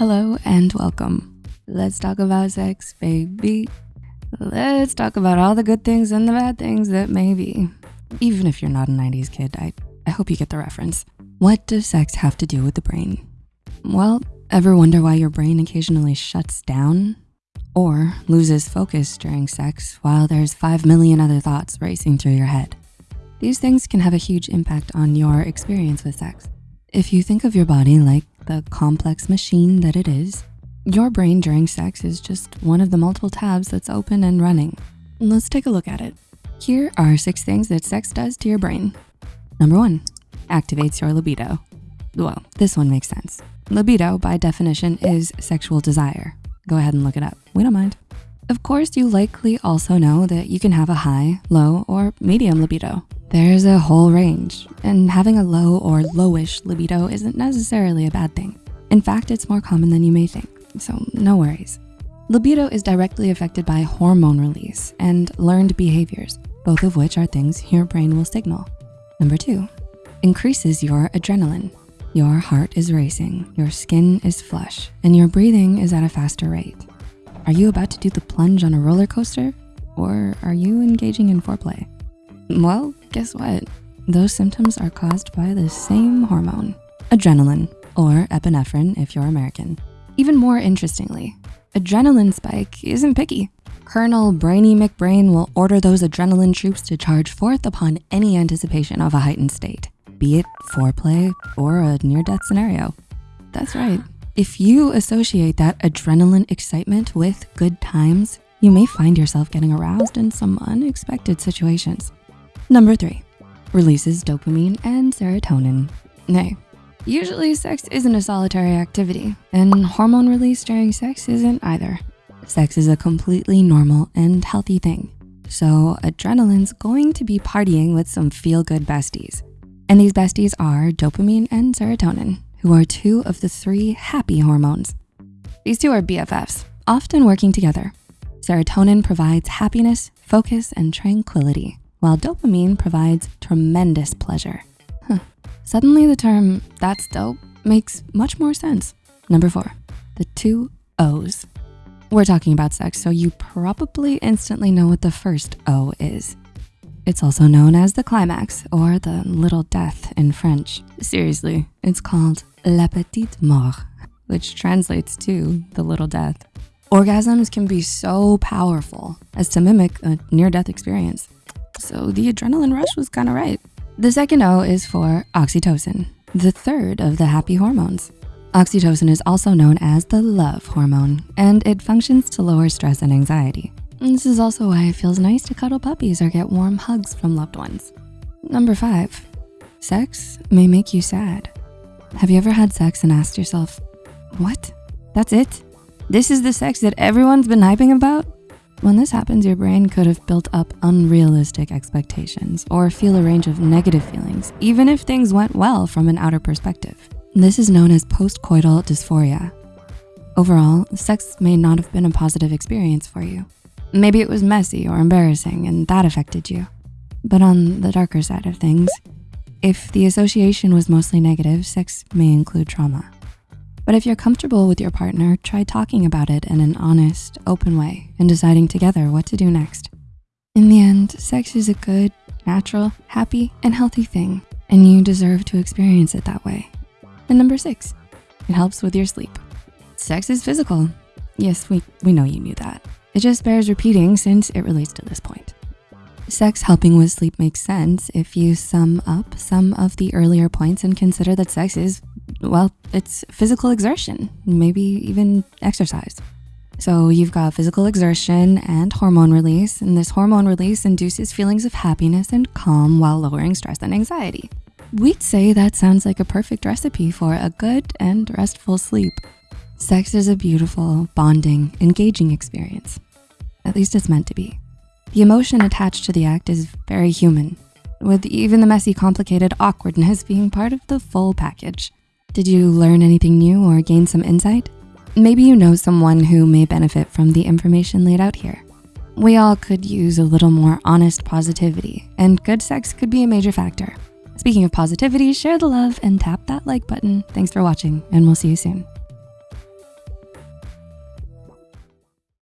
Hello and welcome. Let's talk about sex, baby. Let's talk about all the good things and the bad things that may be. Even if you're not a 90s kid, I, I hope you get the reference. What does sex have to do with the brain? Well, ever wonder why your brain occasionally shuts down or loses focus during sex while there's 5 million other thoughts racing through your head? These things can have a huge impact on your experience with sex. If you think of your body like the complex machine that it is, your brain during sex is just one of the multiple tabs that's open and running. Let's take a look at it. Here are six things that sex does to your brain. Number one, activates your libido. Well, this one makes sense. Libido, by definition, is sexual desire. Go ahead and look it up, we don't mind. Of course, you likely also know that you can have a high, low, or medium libido. There's a whole range, and having a low or lowish libido isn't necessarily a bad thing. In fact, it's more common than you may think, so no worries. Libido is directly affected by hormone release and learned behaviors, both of which are things your brain will signal. Number two, increases your adrenaline. Your heart is racing, your skin is flush, and your breathing is at a faster rate. Are you about to do the plunge on a roller coaster? Or are you engaging in foreplay? Well, guess what? Those symptoms are caused by the same hormone, adrenaline, or epinephrine if you're American. Even more interestingly, adrenaline spike isn't picky. Colonel Brainy McBrain will order those adrenaline troops to charge forth upon any anticipation of a heightened state, be it foreplay or a near-death scenario. That's right. If you associate that adrenaline excitement with good times, you may find yourself getting aroused in some unexpected situations. Number three, releases dopamine and serotonin. Nay, usually sex isn't a solitary activity and hormone release during sex isn't either. Sex is a completely normal and healthy thing. So adrenaline's going to be partying with some feel-good besties. And these besties are dopamine and serotonin, who are two of the three happy hormones. These two are BFFs, often working together. Serotonin provides happiness, focus, and tranquility while dopamine provides tremendous pleasure. Huh. Suddenly the term, that's dope, makes much more sense. Number four, the two O's. We're talking about sex, so you probably instantly know what the first O is. It's also known as the climax or the little death in French. Seriously, it's called la petite mort, which translates to the little death. Orgasms can be so powerful as to mimic a near-death experience. So the adrenaline rush was kind of right. The second O is for oxytocin, the third of the happy hormones. Oxytocin is also known as the love hormone, and it functions to lower stress and anxiety. And this is also why it feels nice to cuddle puppies or get warm hugs from loved ones. Number five, sex may make you sad. Have you ever had sex and asked yourself, what? That's it? This is the sex that everyone's been hyping about? When this happens, your brain could have built up unrealistic expectations or feel a range of negative feelings, even if things went well from an outer perspective. This is known as postcoital dysphoria. Overall, sex may not have been a positive experience for you. Maybe it was messy or embarrassing and that affected you. But on the darker side of things, if the association was mostly negative, sex may include trauma. But if you're comfortable with your partner, try talking about it in an honest, open way and deciding together what to do next. In the end, sex is a good, natural, happy, and healthy thing, and you deserve to experience it that way. And number six, it helps with your sleep. Sex is physical. Yes, we, we know you knew that. It just bears repeating since it relates to this point. Sex helping with sleep makes sense if you sum up some of the earlier points and consider that sex is, well, it's physical exertion, maybe even exercise. So you've got physical exertion and hormone release, and this hormone release induces feelings of happiness and calm while lowering stress and anxiety. We'd say that sounds like a perfect recipe for a good and restful sleep. Sex is a beautiful, bonding, engaging experience. At least it's meant to be. The emotion attached to the act is very human, with even the messy, complicated awkwardness being part of the full package. Did you learn anything new or gain some insight? Maybe you know someone who may benefit from the information laid out here. We all could use a little more honest positivity and good sex could be a major factor. Speaking of positivity, share the love and tap that like button. Thanks for watching and we'll see you soon.